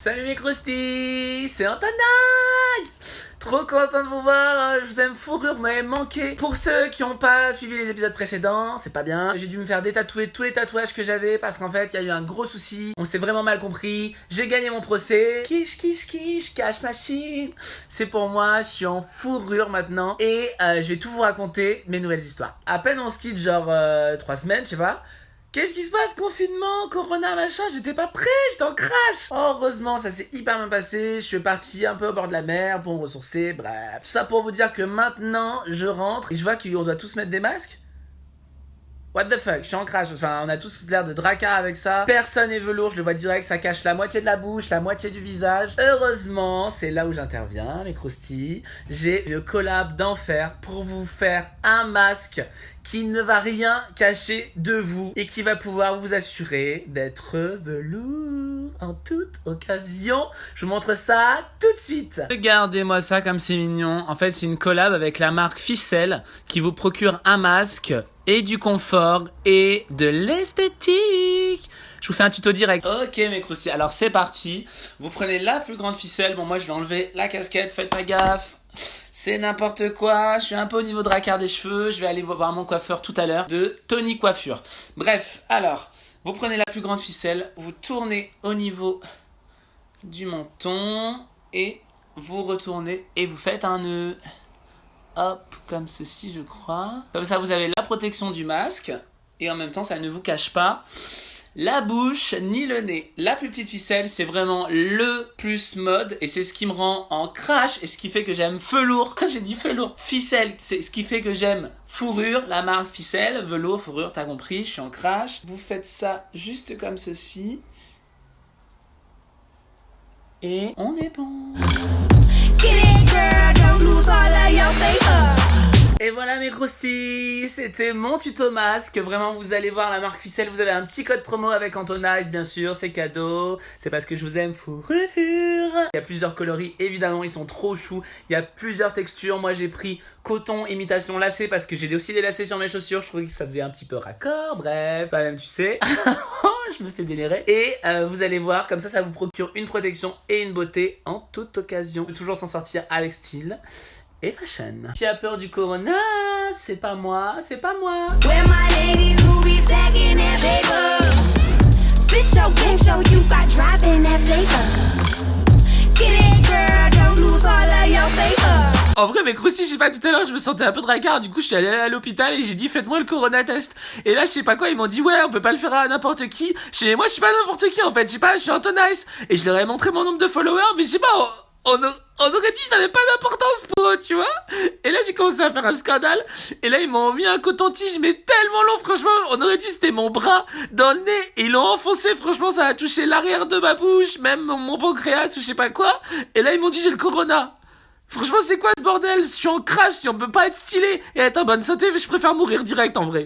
Salut mes crusties, c'est Antonis Trop content de vous voir, je vous aime fourrure, vous m'avez manqué. Pour ceux qui n'ont pas suivi les épisodes précédents, c'est pas bien. J'ai dû me faire détatouer tous les tatouages que j'avais parce qu'en fait, il y a eu un gros souci. On s'est vraiment mal compris. J'ai gagné mon procès. Quiche, quiche, quiche, cache machine. C'est pour moi, je suis en fourrure maintenant. Et euh, je vais tout vous raconter, mes nouvelles histoires. À peine on se quitte, genre 3 euh, semaines, je sais pas. Qu'est-ce qui se passe? Confinement, Corona, machin, j'étais pas prêt, j'étais en crash Heureusement, ça s'est hyper bien passé, je suis parti un peu au bord de la mer pour me ressourcer, bref. Ça pour vous dire que maintenant, je rentre et je vois qu'on doit tous mettre des masques. What the fuck, je suis en crash. Enfin, on a tous l'air de dracar avec ça. Personne est velours, je le vois direct, ça cache la moitié de la bouche, la moitié du visage. Heureusement, c'est là où j'interviens, mes croustilles. J'ai le collab d'enfer pour vous faire un masque qui ne va rien cacher de vous et qui va pouvoir vous assurer d'être velours en toute occasion. Je vous montre ça tout de suite. Regardez-moi ça comme c'est mignon. En fait, c'est une collab avec la marque Ficelle qui vous procure un masque et du confort et de l'esthétique. Je vous fais un tuto direct. Ok mes croustilles, alors c'est parti. Vous prenez la plus grande ficelle. Bon moi je vais enlever la casquette, faites pas gaffe. C'est n'importe quoi, je suis un peu au niveau de racard des cheveux, je vais aller voir mon coiffeur tout à l'heure de Tony Coiffure. Bref, alors, vous prenez la plus grande ficelle, vous tournez au niveau du menton et vous retournez et vous faites un nœud. Hop, comme ceci je crois. Comme ça vous avez la protection du masque et en même temps ça ne vous cache pas la bouche ni le nez. La plus petite ficelle, c'est vraiment le plus mode et c'est ce qui me rend en crash et ce qui fait que j'aime velours. J'ai dit velours. Ficelle, c'est ce qui fait que j'aime fourrure, la marque ficelle, velours, fourrure, t'as compris, je suis en crash. Vous faites ça juste comme ceci. Et on est bon. Et voilà mes croustilles, c'était mon tuto masque. Vraiment, vous allez voir la marque ficelle. Vous avez un petit code promo avec Antonice, bien sûr, c'est cadeau. C'est parce que je vous aime, fourrure. Il y a plusieurs coloris, évidemment, ils sont trop choux. Il y a plusieurs textures. Moi, j'ai pris coton imitation lacet parce que j'ai aussi des lacets sur mes chaussures. Je trouvais que ça faisait un petit peu raccord. Bref, quand même, tu sais. je me fais délirer. Et euh, vous allez voir, comme ça, ça vous procure une protection et une beauté en toute occasion. toujours s'en sortir avec style et fashion. Qui a peur du corona? C'est pas moi, c'est pas moi. En vrai, mais aussi, je sais pas, tout à l'heure, je me sentais un peu de racard. Du coup, je suis allé à l'hôpital et j'ai dit, faites-moi le corona test. Et là, je sais pas quoi, ils m'ont dit, ouais, on peut pas le faire à n'importe qui. Je moi, je suis pas n'importe qui, en fait. Je sais pas, je suis Antonice. Et je leur ai montré mon nombre de followers, mais je sais pas, on, aurait dit ça n'avait pas d'importance pour eux, tu vois. Et là, j'ai commencé à faire un scandale. Et là, ils m'ont mis un coton-tige, mais tellement long, franchement. On aurait dit c'était mon bras dans le nez. Et ils l'ont enfoncé, franchement, ça a touché l'arrière de ma bouche, même mon pancréas ou je sais pas quoi. Et là, ils m'ont dit, j'ai le corona. Franchement, c'est quoi ce bordel? Je suis en crash, si on peut pas être stylé et être en bonne santé, mais je préfère mourir direct en vrai.